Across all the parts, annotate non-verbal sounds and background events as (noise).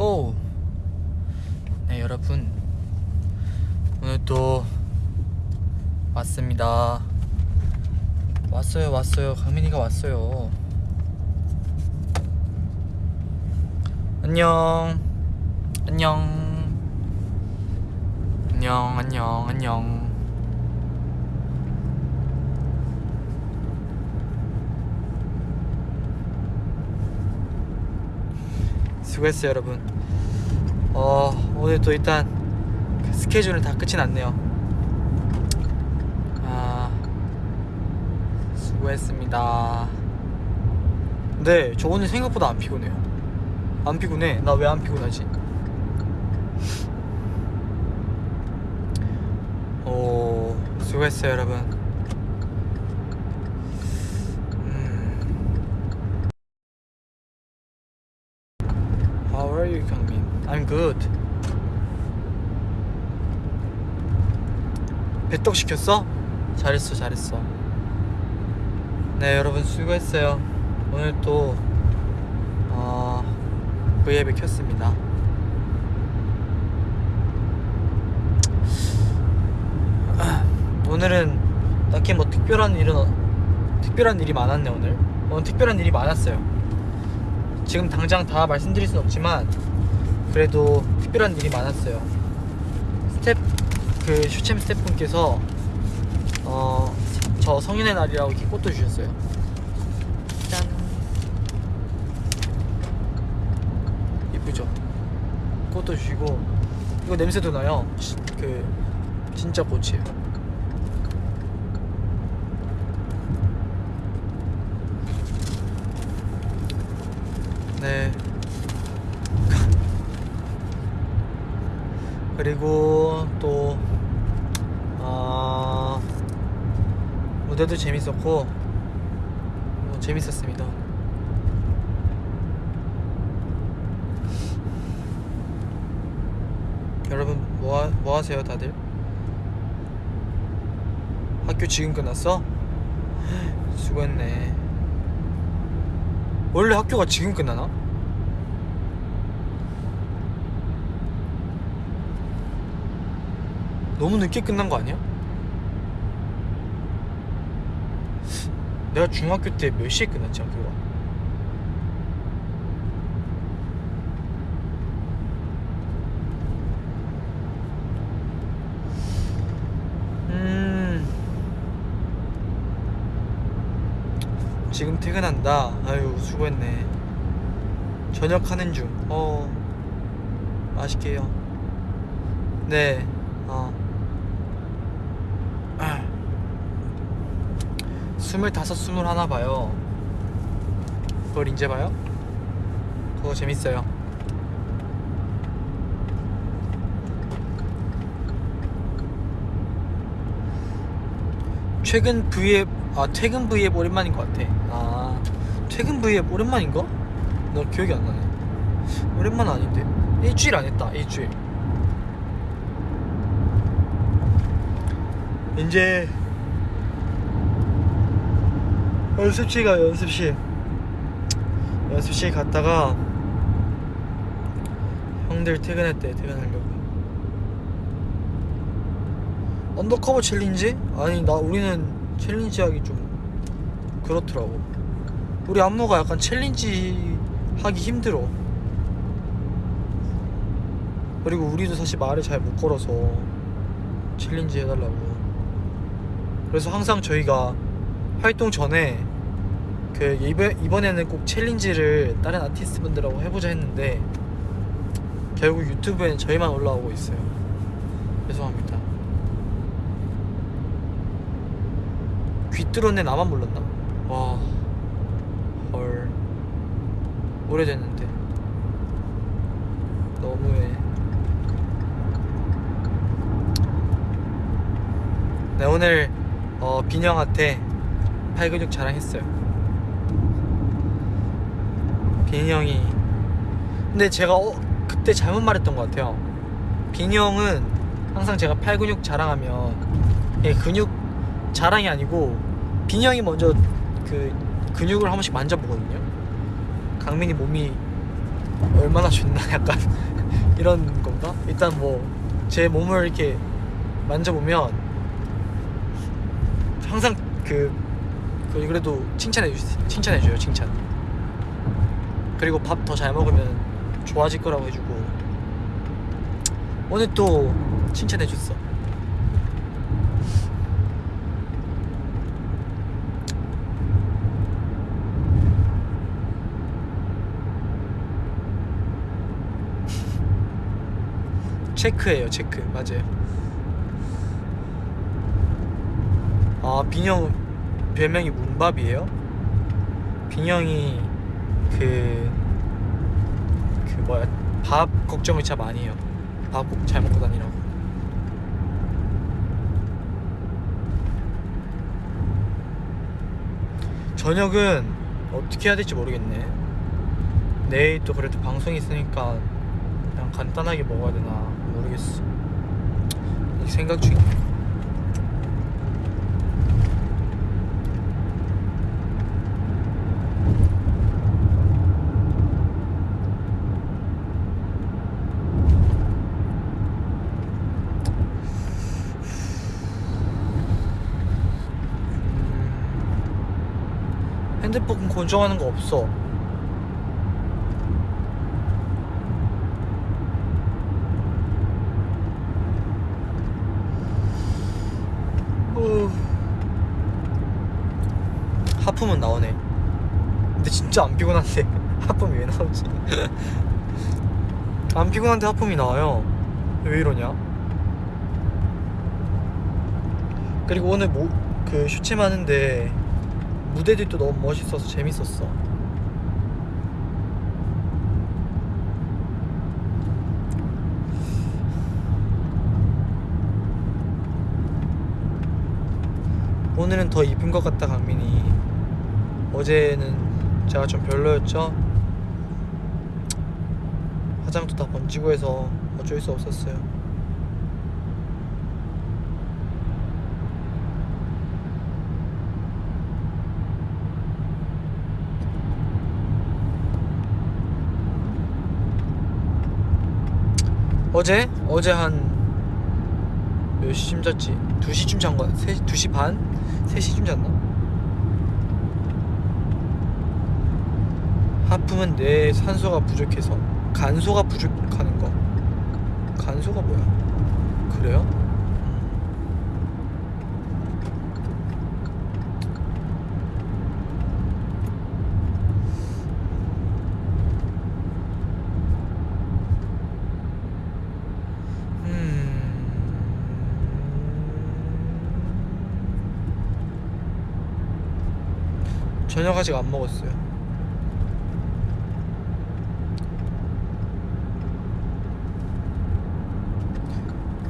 고! 네 여러분. 오늘 또 왔습니다. 왔어요 왔어요. 강민이가 왔어요. 안녕. 안녕. 안녕 안녕 안녕 수고했어요 여러분. 어 오늘 또 일단 그 스케줄은 다 끝이 났네요. 아 수고했습니다. 근데 저 오늘 생각보다 안 피곤해요. 안 피곤해. 나 왜 안 피곤하지? 오 수고했어요 여러분 good. 배떡 시켰어? 잘했어, 잘했어. 네, 여러분 수고했어요. 오늘 또 어, V앱을 켰습니다. 오늘은 딱히 뭐 특별한 일은 어- 특별한 일이 많았네 오늘. 오늘 특별한 일이 많았어요. 지금 당장 다 말씀드릴 순 없지만 그래도 특별한 일이 많았어요. 스텝 그 슈챔 스태프분께서 어 저 성인의 날이라고 이렇게 꽃도 주셨어요. 짠. 이쁘죠? 꽃도 주시고 이거 냄새도 나요. 시- 그 진짜 꽃이에요. 네. 그리고 또 아, 무대도 재밌었고 뭐 재밌었습니다. 여러분 뭐, 하, 뭐 하세요 다들? 학교 지금 끝났어? (gasps) 수고했네. 원래 학교가 지금 끝나나? 너무 늦게 끝난 거 아니야? 내가 중학교 때 몇 시에 끝났지 학교가? 음. 지금 퇴근한다. 아유 수고했네. 저녁 하는 중 어. 맛있게요. 네 어 스물다섯 스물하나 봐요. 그걸 이제 봐요? 그거 재밌어요. 최근 V앱 아 퇴근 V앱 오랜만인 것 같아. 아 퇴근 V앱 오랜만인가? 나 기억이 안 나네. 오랜만 아닌데. 일주일 안 했다 일주일. 이제 연습실 가 연습실. 연습실 갔다가 형들 퇴근했대 퇴근하려고. 언더커버 챌린지? 아니 나 우리는 챌린지 하기 좀 그렇더라고. 우리 안무가 약간 챌린지 하기 힘들어. 그리고 우리도 사실 말을 잘 못 걸어서 챌린지 해달라고. 그래서 항상 저희가 활동 전에 그 이번, 이번에는 꼭 챌린지를 다른 아티스트 분들하고 해보자 했는데 결국 유튜브에는 저희만 올라오고 있어요. 죄송합니다. 귀 뚫었네 나만 몰랐나? 와... 헐... 오래됐는데. 너무해. 네 오늘 어, 빈형한테 팔근육 자랑했어요 빈이 형이. 근데 제가 어, 그때 잘못 말했던 것 같아요. 빈이 형은 항상 제가 팔 근육 자랑하면 예, 근육 자랑이 아니고 빈이 형이 먼저 그 근육을 한 번씩 만져보거든요. 강민이 몸이 얼마나 좋나 (laughs) 약간 이런 건가? 일단 뭐 제 몸을 이렇게 만져보면 항상 그, 그 그래도 칭찬해 주 칭찬해 줘요 칭찬 그리고 밥 더 잘 먹으면 좋아질 거라고 해주고. 오늘 또 칭찬해 줬어. (laughs) 체크예요 체크. 맞아요. 아 빈형 별명이 문밥이에요? 빈형이 그... 그 뭐야 밥 걱정을 진짜 많이 해요. 밥꼭잘 먹고 다니라고. 저녁은 어떻게 해야 될지 모르겠네. 내일 또 그래도 방송이 있으니까 그냥 간단하게 먹어야 되나 모르겠어. 이 생각 중이야 핸드폰 고정하는 거 없어 어. 하품은 나오네. 근데 진짜 안 피곤한데 (laughs) 하품이 왜 나오지? (laughs) 안 피곤한데 하품이 나와요. 왜 이러냐? 그리고 오늘 뭐, 그 슈챔 하는데 무대들도 너무 멋있어서 재밌었어. 오늘은 더 이쁜 것 같다 강민이. 어제는 제가 좀 별로였죠? 화장도 다 번지고 해서 어쩔 수 없었어요 어제? 어제 한 몇 시쯤 잤지? 2시쯤 잔 거야? 3, 2시 반? 3시쯤 잤나? 하품은 뇌에 산소가 부족해서 간소가 부족하는 거 간소가 뭐야? 그래요? 아직 안 먹었어요.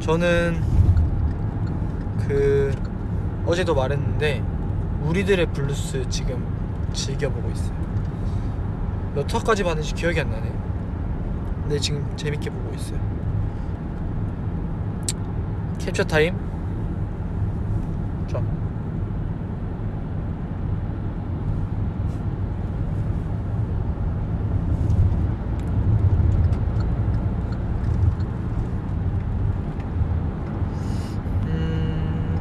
저는 그 어제도 말했는데 우리들의 블루스 지금 즐겨보고 있어요. 몇 화까지 봤는지 기억이 안 나네. 근데 지금 재밌게 보고 있어요. 캡처 타임. 자. 음...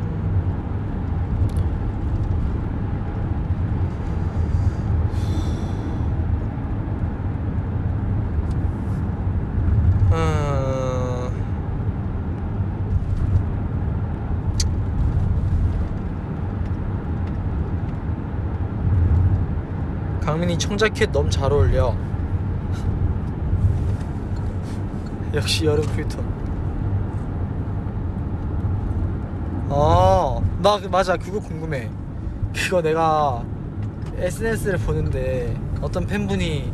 어... 청자켓 너무 잘 어울려. 역시 여름 필터. 아, 나 그- 맞아 그거 궁금해. 그거 내가 SNS를 보는데 어떤 팬분이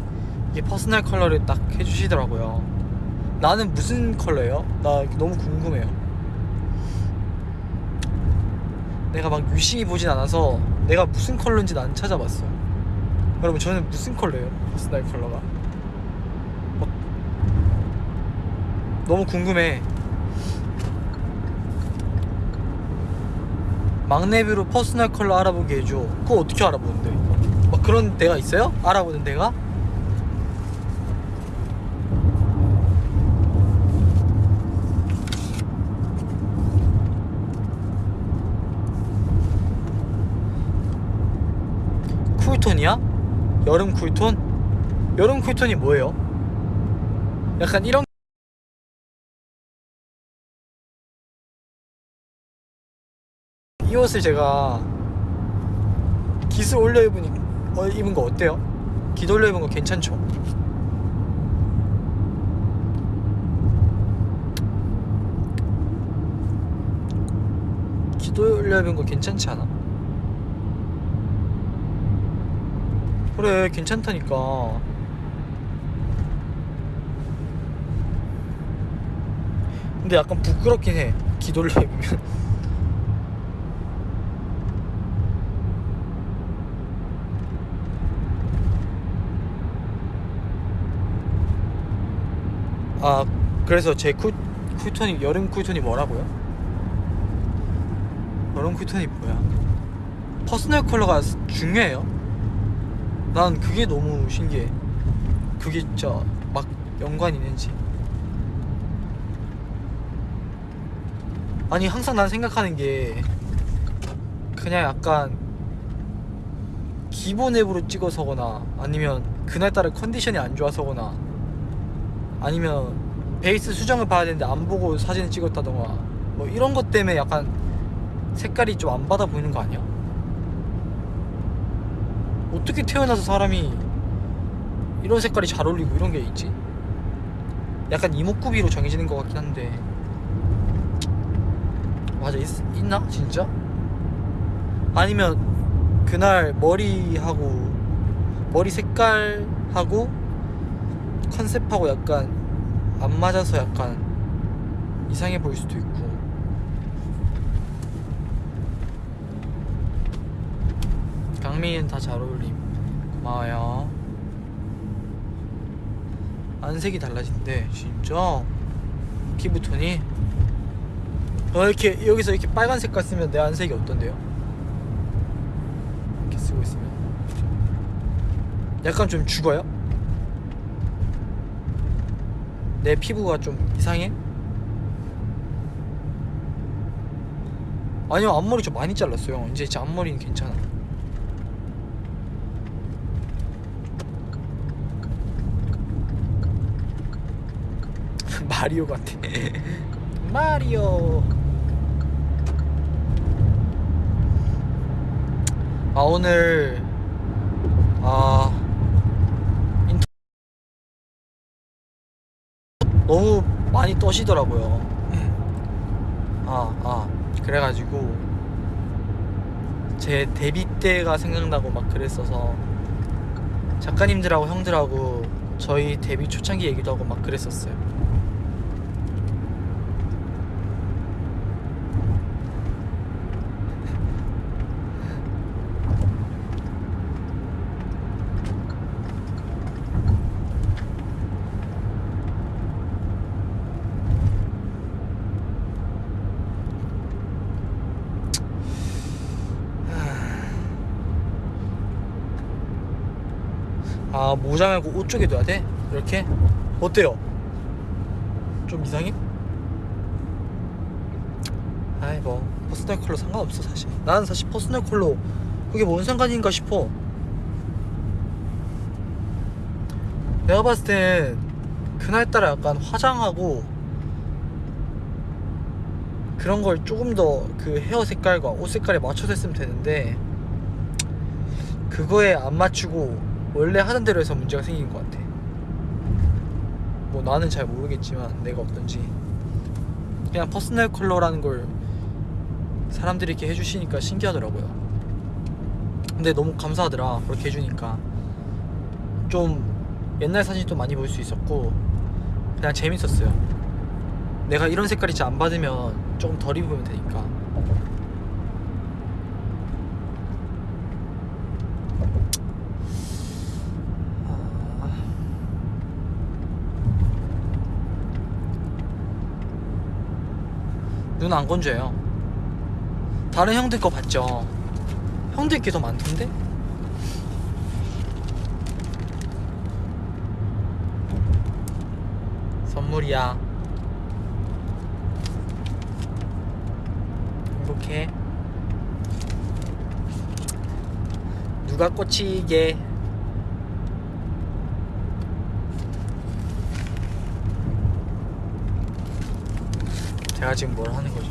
이게 퍼스널 컬러를 딱 해주시더라고요. 나는 무슨 컬러예요? 나 너무 궁금해요. 내가 막 유심히 보진 않아서 내가 무슨 컬러인지 난 찾아봤어. 여러분 저는 무슨 컬러예요? 스나이 컬러가 어, 너무 궁금해 막내뷰로 퍼스널 컬러 알아보게 해줘 그거 어떻게 알아보는데 막 그런 데가 있어요? 알아보는 데가? 쿨톤이야? 여름 쿨톤? 여름 쿨톤이 뭐예요? 약간 이런 이 옷을 제가 기스 올려 입으니 어, 입은 거 어때요? 기도 올려 입은 거 괜찮죠? 기도 올려 입은 거 괜찮지 않아? 그래 괜찮다니까 근데 약간 부끄럽긴 해 기도를 (laughs) 입으면 아 그래서 제 쿨, 쿨톤이 여름 쿨톤이 뭐라고요? 여름 쿨톤이 뭐야? 퍼스널 컬러가 중요해요? 난 그게 너무 신기해 그게 진짜 막 연관이 있는지 아니 항상 난 생각하는 게 그냥 약간 기본 앱으로 찍어서거나 아니면 그날따라 컨디션이 안 좋아서거나 아니면 베이스 수정을 봐야 되는데 안 보고 사진을 찍었다던가 뭐 이런 것 때문에 약간 색깔이 좀 안 받아 보이는 거 아니야? 어떻게 태어나서 사람이 이런 색깔이 잘 어울리고 이런 게 있지? 약간 이목구비로 정해지는 것 같긴 한데 맞아 있, 있나 진짜? 아니면 그날 머리하고 머리 색깔하고 컨셉하고 약간 안 맞아서 약간 이상해 보일 수도 있고 강민이는 다 잘 어울림. 고마워요. 안색이 달라진대 진짜? 피부톤이? 어 이렇게 여기서 이렇게 빨간 색깔 쓰면 내 안색이 어떤데요? 이렇게 쓰고 있으면? 약간 좀 죽어요? 내 피부가 좀 이상해? 아니요 앞머리 좀 많이 잘랐어요. 이제 제 앞머리는 괜찮아 (laughs) 마리오 같아. 마리오. 아 오늘 아 인터 너무 많이 떠시더라고요. 아, 아. 그래가지고 제 데뷔 때가 생각나고 막 그랬어서 작가님들하고 형들하고 저희 데뷔 초창기 얘기도 하고 막 그랬었어요 아 모자 말고 옷 쪽에 둬야 돼? 이렇게? 어때요? 좀 이상해? 아이 뭐 퍼스널 컬러 상관없어 사실 나는 사실 퍼스널 컬러 그게 뭔 상관인가 싶어 내가 봤을 땐 그날따라 약간 화장하고 그런 걸 조금 더 그 헤어 색깔과 옷 색깔에 맞춰서 했으면 되는데 그거에 안 맞추고 원래 하던 대로 해서 문제가 생긴 것 같아. 뭐 나는 잘 모르겠지만 내가 어떤지 그냥 퍼스널 컬러라는 걸 사람들이 이렇게 해주시니까 신기하더라고요. 근데 너무 감사하더라 그렇게 해주니까 좀 옛날 사진도 많이 볼 수 있었고 그냥 재밌었어요. 내가 이런 색깔이 잘안 받으면 조금 덜 입으면 되니까. 눈 안 건조해요. 다른 형들 거 봤죠? 형들 게 더 많던데? 선물이야. 이렇게 누가 꽂히게 제가 지금 뭘 하는 거죠?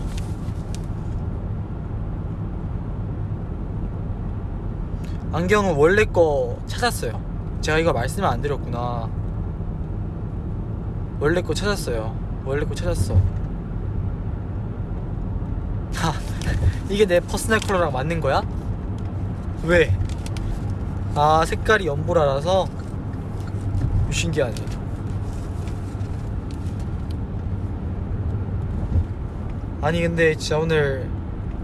안경은 원래 거 찾았어요. 제가 이거 말씀을 안 드렸구나. 원래 거 찾았어요. 원래 거 찾았어. 하, (laughs) 이게 내 퍼스널 컬러랑 맞는 거야? 왜? 아 색깔이 연보라라서 신기하네. 아니 근데 진짜 오늘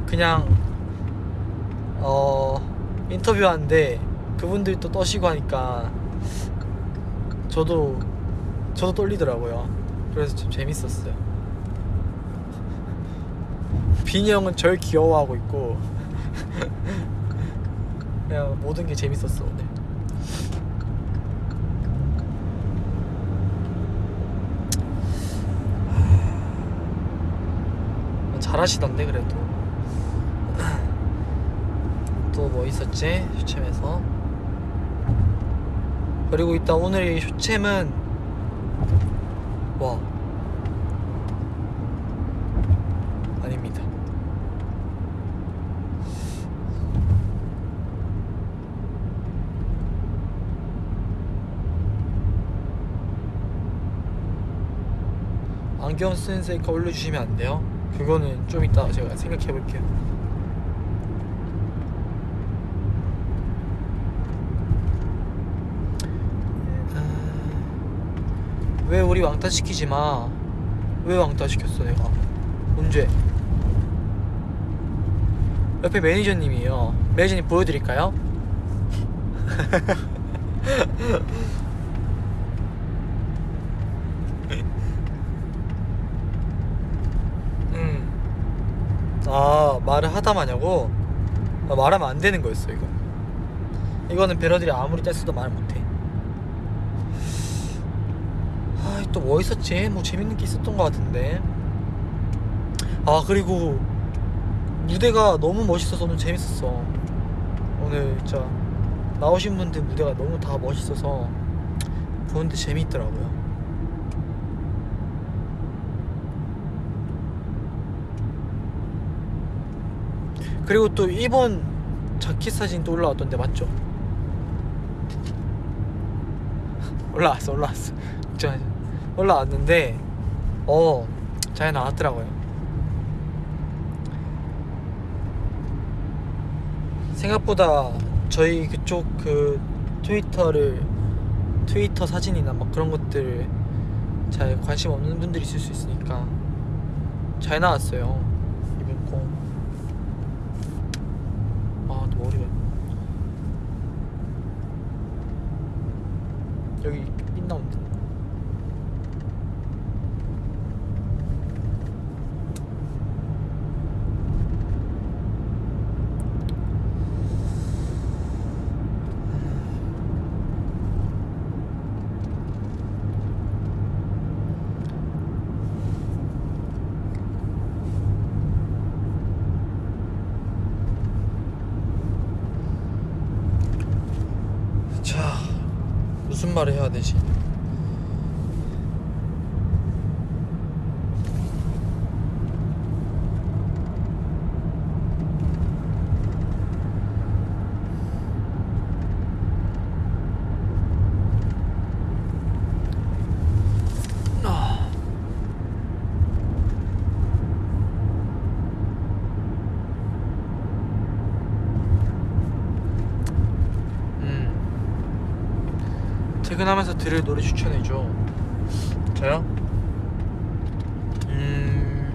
그냥 어 인터뷰하는데 그분들이 또 떠시고 하니까 저도 저도 떨리더라고요. 그래서 좀 재밌었어요. 빈이 형은 절 귀여워하고 있고 (laughs) 그냥 모든 게 재밌었어 오늘. 잘하시던데 그래도. (laughs) 또 뭐 있었지? 쇼챔에서. 그리고 이따 오늘 이 쇼챔은 와 아닙니다. 안경 쓰는 셀카 올려주시면 안 돼요? 그거는 좀 이따 제가 생각해 볼게요. 왜 우리 왕따 시키지 마? 왜 왕따 시켰어 내가? 언제? 옆에 매니저님이요. 매니저님 보여드릴까요? (laughs) 음. 아 말을 하다 마냐고? 아, 말하면 안 되는 거였어 이거. 이거는 배러들이 아무리 뗐어도 말 못해. 아또 뭐 있었지? 뭐 재밌는 게 있었던 것 같은데. 아 그리고 무대가 너무 멋있어서 오늘 재밌었어. 오늘 진짜 나오신 분들 무대가 너무 다 멋있어서 보는데 재미있더라고요. 그리고 또 일본 자켓 사진 또 올라왔던데 맞죠? 올라왔어 올라왔어. 올라왔는데 어잘 나왔더라고요 생각보다 저희 그쪽 그 트위터를 트위터 사진이나 막 그런 것들 잘 관심 없는 분들이 있을 수 있으니까 잘 나왔어요 이번 거 아, 또 머리가 여기 빛 나온다. 자, 무슨 말을 해야 되지? 아. 음. 퇴근하면서 들을 노래 추천해줘. 저요? 음.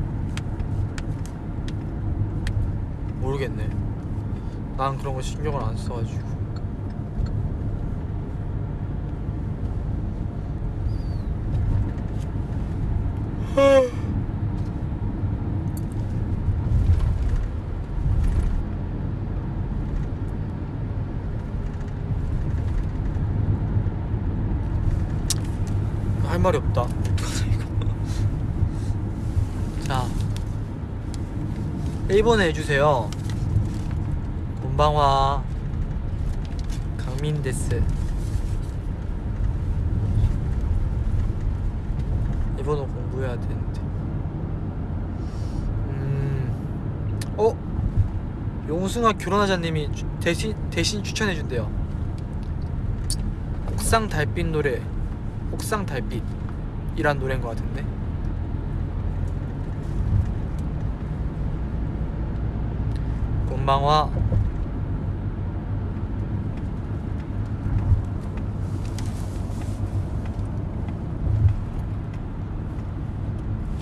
모르겠네. 난 그런 거 신경을 안 써가지고. 말이 없다. (laughs) 자. 1번에 해주세요. 본방화. 강민데스. 일본어 공부해야 되는데. 음... 어? 용승아 교란하자님이 대신, 대신 추천해준대요. 옥상 달빛 노래. 옥상 달빛이란 노래인 것 같은데. 곤방화.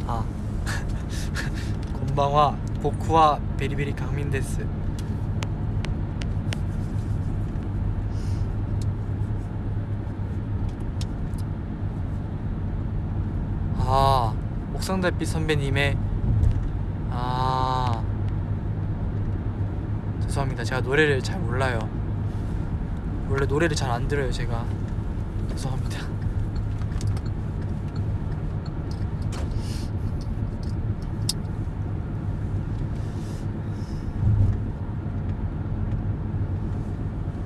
아. (laughs) 곤방화 보쿠와 베리베리 강민데스 아 옥상달빛 선배님의 아 죄송합니다. 제가 노래를 잘 몰라요. 원래 노래를 잘 안 들어요 제가. 죄송합니다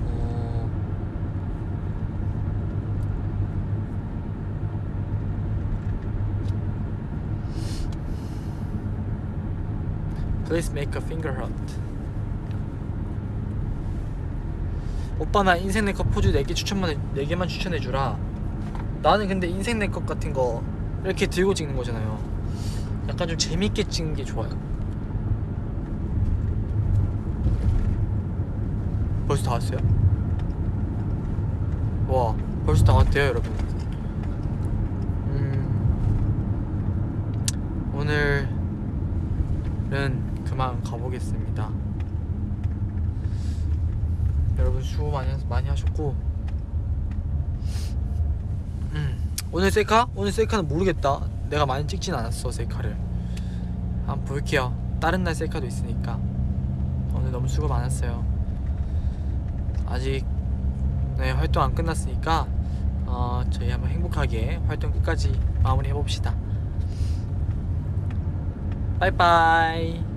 어... Please make a finger heart. 오빠 나 인생 내컷 포즈 4개 추천만 해, 4개만 추천해 주라. 나는 근데 인생 내컷 같은 거 이렇게 들고 찍는 거잖아요. 약간 좀 재밌게 찍는 게 좋아요. 벌써 다 왔어요? 와, 벌써 다 왔대요, 여러분. 음, 오늘은 보겠습니다. 여러분 수고 많이 하- 많이 하셨고, 음, 오늘 셀카? 오늘 셀카는 모르겠다. 내가 많이 찍진 않았어 셀카를. 한번 볼게요. 다른 날 셀카도 있으니까. 오늘 너무 수고 많았어요. 아직 네, 활동 안 끝났으니까 어, 저희 한번 행복하게 활동 끝까지 마무리 해봅시다. 빠이빠이.